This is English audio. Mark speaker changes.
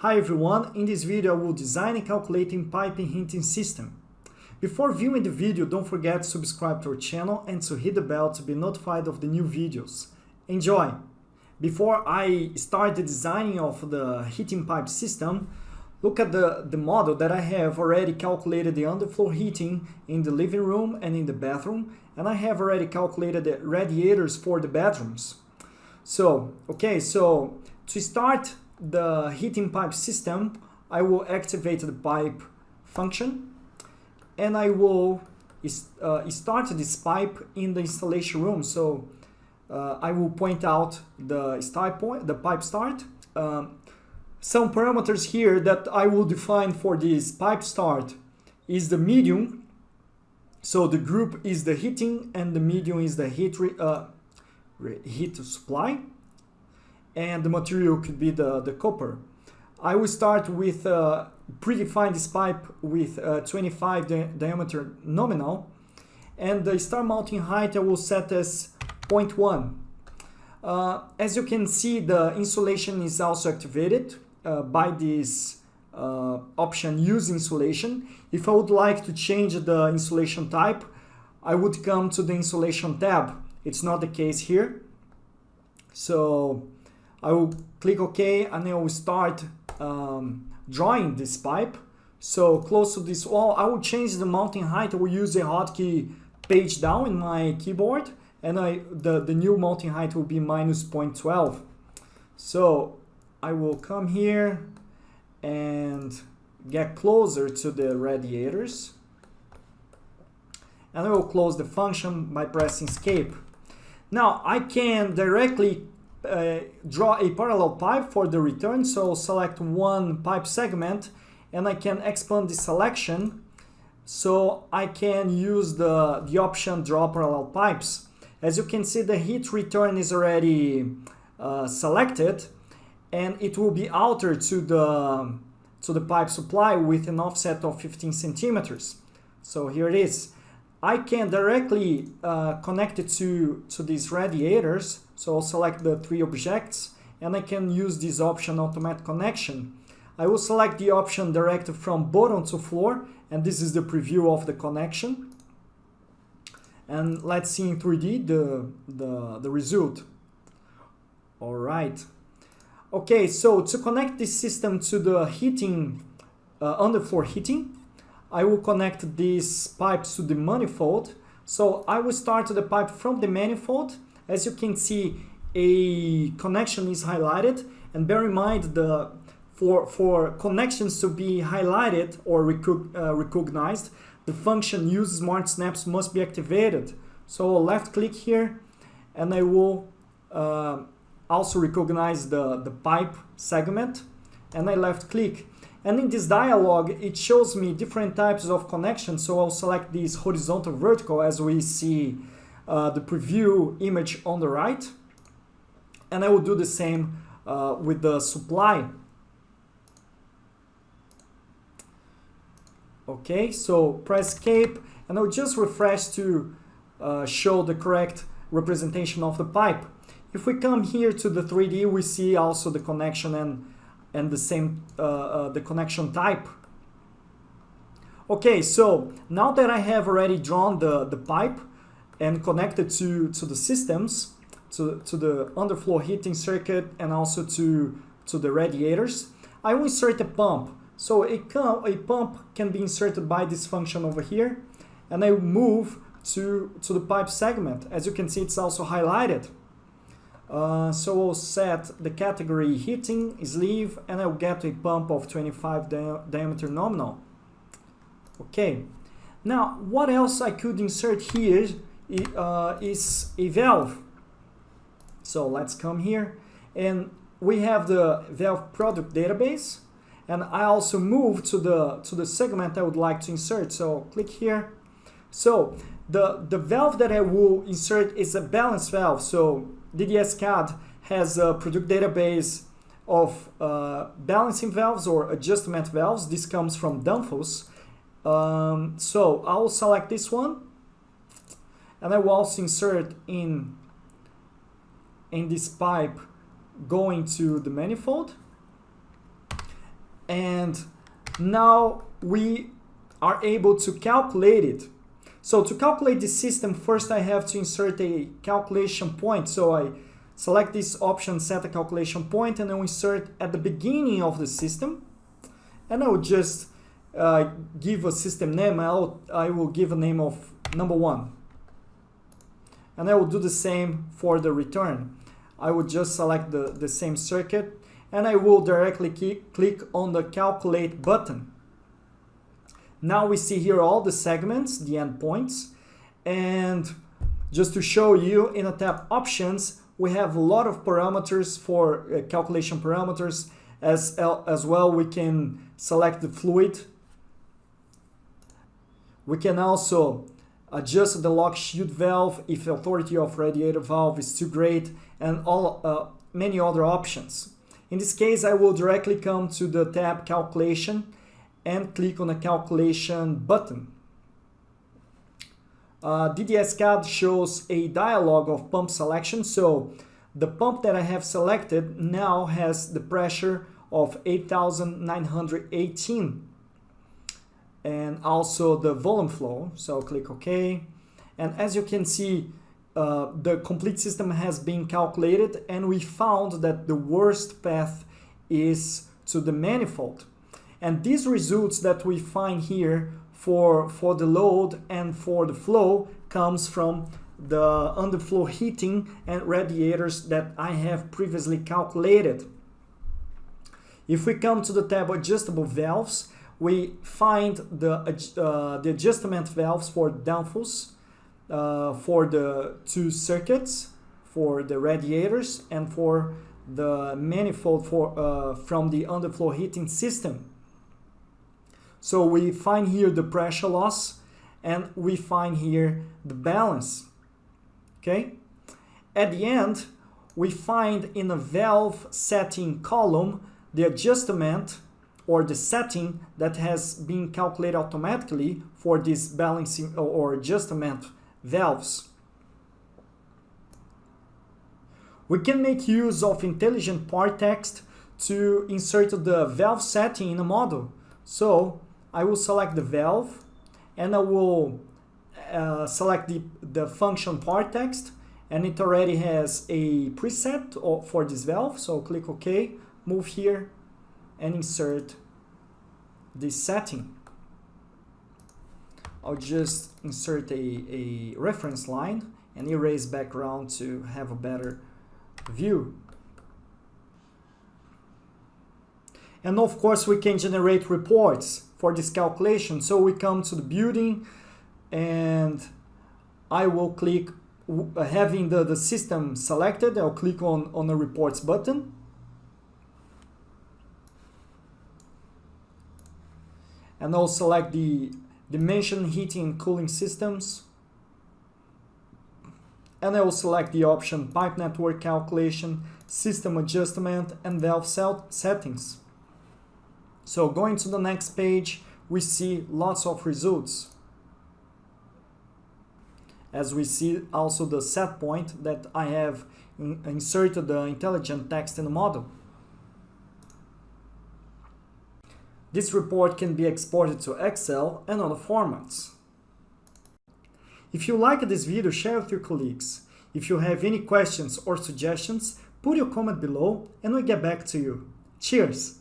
Speaker 1: Hi everyone, in this video I will design and calculating piping heating system. Before viewing the video, don't forget to subscribe to our channel and to hit the bell to be notified of the new videos. Enjoy! Before I start the designing of the heating pipe system, look at the, the model that I have already calculated the underfloor heating in the living room and in the bathroom, and I have already calculated the radiators for the bedrooms. So, okay, so to start the heating pipe system, I will activate the pipe function and I will uh, start this pipe in the installation room. So uh, I will point out the start point, the pipe start. Um, some parameters here that I will define for this pipe start is the medium. So the group is the heating and the medium is the heat, uh, heat supply and the material could be the, the copper. I will start with uh, predefine this pipe with uh, 25 di diameter nominal and the star mounting height I will set as 0.1. Uh, as you can see the insulation is also activated uh, by this uh, option use insulation. If I would like to change the insulation type I would come to the insulation tab. It's not the case here. So I will click OK and I will start um, drawing this pipe. So close to this wall, I will change the mounting height. I will use the hotkey page down in my keyboard and I the, the new mounting height will be minus 0.12. So I will come here and get closer to the radiators and I will close the function by pressing escape. Now I can directly uh, draw a parallel pipe for the return. So select one pipe segment and I can expand the selection so I can use the, the option draw parallel pipes. As you can see the heat return is already uh, selected and it will be altered to the, to the pipe supply with an offset of 15 centimeters. So here it is. I can directly uh, connect it to, to these radiators. So I'll select the three objects and I can use this option automatic connection. I will select the option direct from bottom to floor and this is the preview of the connection. And let's see in 3D the, the, the result. All right. Okay, so to connect this system to the heating, uh, underfloor heating, I will connect these pipes to the manifold. So I will start the pipe from the manifold. As you can see, a connection is highlighted and bear in mind the for, for connections to be highlighted or recog uh, recognized, the function use smart snaps must be activated. So I'll left click here and I will uh, also recognize the, the pipe segment and I left click. And in this dialog, it shows me different types of connections. So I'll select this horizontal vertical as we see uh, the preview image on the right. And I will do the same uh, with the supply. Okay, so press escape and I'll just refresh to uh, show the correct representation of the pipe. If we come here to the 3D, we see also the connection and and the same uh, uh, the connection type. Okay, so now that I have already drawn the, the pipe and connected to, to the systems, to, to the underfloor heating circuit and also to, to the radiators, I will insert a pump. So a, a pump can be inserted by this function over here and I move to, to the pipe segment. As you can see, it's also highlighted. Uh, so we'll set the category heating sleeve and I'll get a pump of 25 di diameter nominal. Okay, now what else I could insert here uh, is a valve. So let's come here and we have the valve product database and I also move to the to the segment I would like to insert. So click here. So the, the valve that I will insert is a balance valve. So DDS CAD has a product database of uh, balancing valves or adjustment valves. This comes from Danfoss. Um, so I will select this one and I will also insert in, in this pipe going to the manifold. And now we are able to calculate it. So to calculate the system, first I have to insert a calculation point. So I select this option, set a calculation point, and I will insert at the beginning of the system. And I will just uh, give a system name. I'll, I will give a name of number one. And I will do the same for the return. I will just select the, the same circuit and I will directly click on the calculate button. Now we see here all the segments, the endpoints, and just to show you in a tab options, we have a lot of parameters for uh, calculation parameters as, as well we can select the fluid. We can also adjust the lock shield valve if the authority of radiator valve is too great and all uh, many other options. In this case, I will directly come to the tab calculation and click on the calculation button. Uh, DDS-CAD shows a dialog of pump selection. So the pump that I have selected now has the pressure of 8,918 and also the volume flow. So click OK. And as you can see, uh, the complete system has been calculated and we found that the worst path is to the manifold. And these results that we find here for, for the load and for the flow comes from the underfloor heating and radiators that I have previously calculated. If we come to the tab adjustable valves, we find the, uh, the adjustment valves for Danfoss uh, for the two circuits, for the radiators, and for the manifold for, uh, from the underfloor heating system. So we find here the pressure loss and we find here the balance. Okay? At the end, we find in a valve setting column the adjustment or the setting that has been calculated automatically for this balancing or adjustment valves. We can make use of intelligent part text to insert the valve setting in a model. So I will select the valve and I will uh, select the, the function part text and it already has a preset for this valve. So click OK, move here and insert this setting. I'll just insert a, a reference line and erase background to have a better view. And of course we can generate reports for this calculation. So we come to the building and I will click having the, the system selected, I'll click on, on the reports button. And I'll select the dimension heating and cooling systems. And I will select the option pipe network calculation, system adjustment and valve set settings. So going to the next page, we see lots of results. As we see also the set point that I have inserted the intelligent text in the model. This report can be exported to Excel and other formats. If you liked this video, share with your colleagues. If you have any questions or suggestions, put your comment below and we'll get back to you. Cheers!